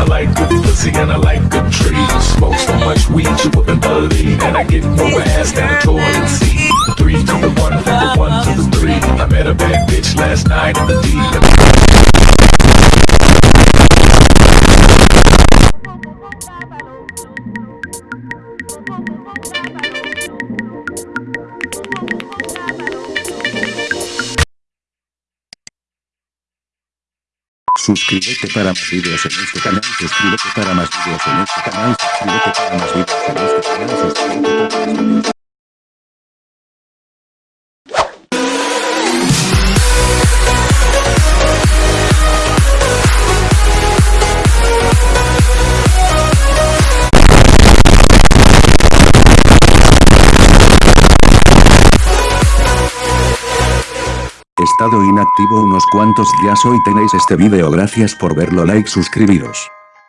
I like good pussy and I like good trees. Smoke so much weed you wouldn't believe, and I get more ass than a toilet seat. Three to the one, from the one to the three. I met a bad bitch last night in the D. Suscríbete para más videos en este canal, suscríbete para más videos en este canal, suscríbete para más videos en este canal, suscríbete para más videos. Estado inactivo unos cuantos días hoy tenéis este video gracias por verlo like suscribiros.